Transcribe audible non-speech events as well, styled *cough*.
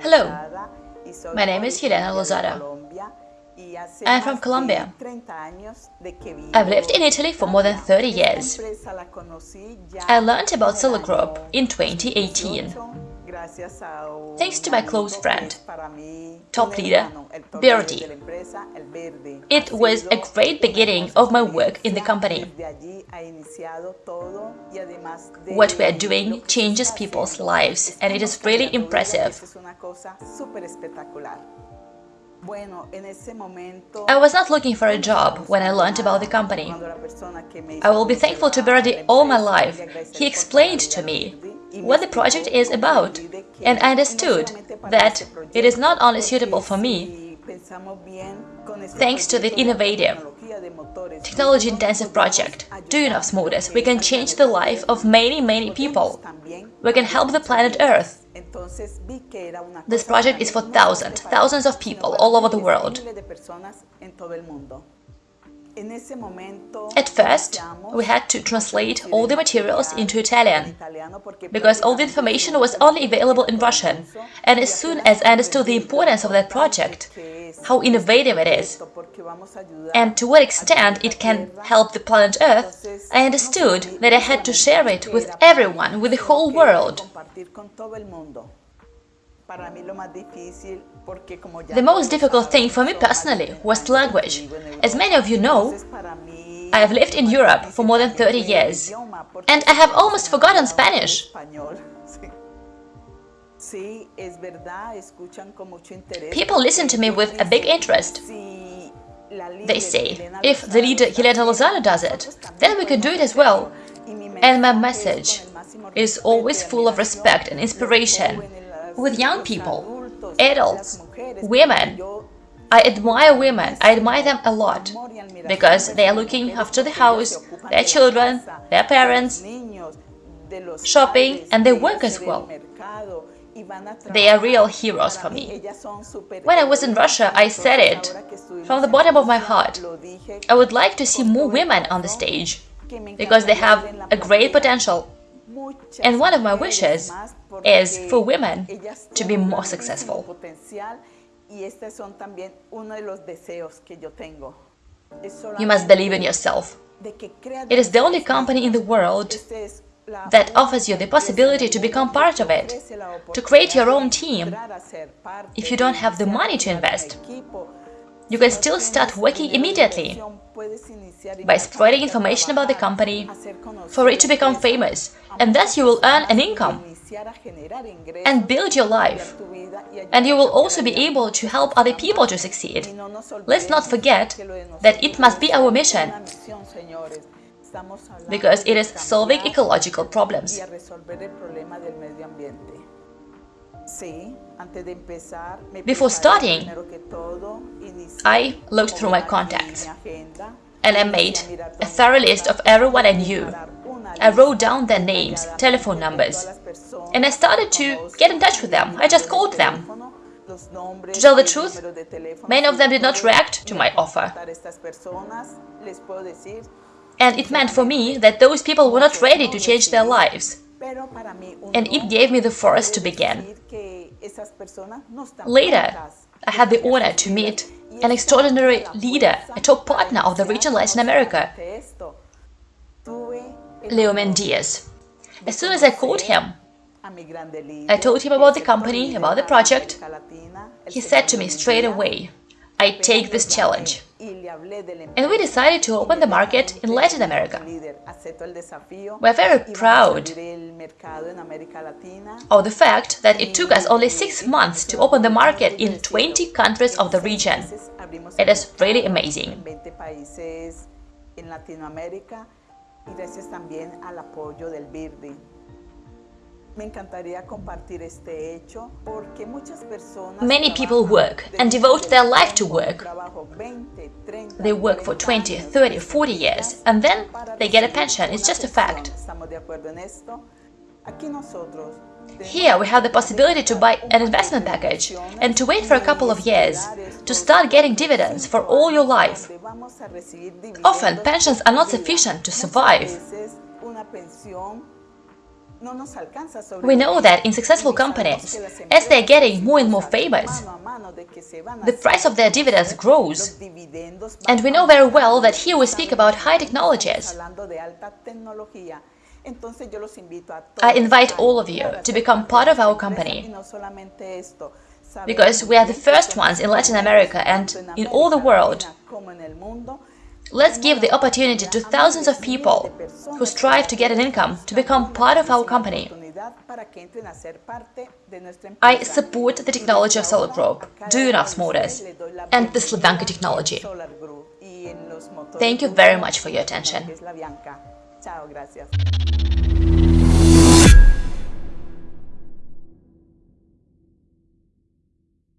Hello, my name is Helena Lozada. I am from Colombia. I've lived in Italy for more than 30 years. I learned about Solar Group in 2018 thanks to my close friend, top leader, Verdi. It was a great beginning of my work in the company. What we are doing changes people's lives and it is really impressive. I was not looking for a job when I learned about the company. I will be thankful to Verdi all my life. He explained to me what the project is about, and I understood that it is not only suitable for me, thanks to the innovative, technology-intensive project, Duyunov Motors, we can change the life of many, many people. We can help the planet Earth. This project is for thousands, thousands of people all over the world. At first, we had to translate all the materials into Italian, because all the information was only available in Russian, and as soon as I understood the importance of that project, how innovative it is, and to what extent it can help the planet Earth, I understood that I had to share it with everyone, with the whole world. The most difficult thing for me personally was the language. As many of you know, I have lived in Europe for more than 30 years, and I have almost forgotten Spanish. *laughs* People listen to me with a big interest. They say, if the leader Helena Lozada does it, then we can do it as well. And my message is always full of respect and inspiration with young people, adults, women. I admire women, I admire them a lot, because they are looking after the house, their children, their parents, shopping, and they work as well. They are real heroes for me. When I was in Russia, I said it from the bottom of my heart. I would like to see more women on the stage, because they have a great potential. And one of my wishes is for women to be more successful. You must believe in yourself. It is the only company in the world that offers you the possibility to become part of it, to create your own team. If you don't have the money to invest, you can still start working immediately by spreading information about the company for it to become famous, and thus you will earn an income and build your life. And you will also be able to help other people to succeed. Let's not forget that it must be our mission, because it is solving ecological problems. Before starting, I looked through my contacts and I made a thorough list of everyone I knew. I wrote down their names, telephone numbers, and I started to get in touch with them. I just called them. To tell the truth, many of them did not react to my offer. And it meant for me that those people were not ready to change their lives. And it gave me the force to begin. Later, I had the honor to meet an extraordinary leader, a top partner of the region Latin America, Leo Mendias. As soon as I called him, I told him about the company, about the project. He said to me straight away, I take this challenge. And we decided to open the market in Latin America. We're very proud of the fact that it took us only six months to open the market in 20 countries of the region. It is really amazing. Many people work and devote their life to work. They work for 20, 30, 40 years and then they get a pension. It's just a fact. Here we have the possibility to buy an investment package and to wait for a couple of years, to start getting dividends for all your life. Often pensions are not sufficient to survive. We know that in successful companies, as they're getting more and more famous, the price of their dividends grows. And we know very well that here we speak about high technologies. I invite all of you to become part of our company because we are the first ones in Latin America and in all the world. Let's give the opportunity to thousands of people who strive to get an income to become part of our company. I support the technology of Solar Group, Duyunov's Motors, and the Slavyanka technology. Thank you very much for your attention.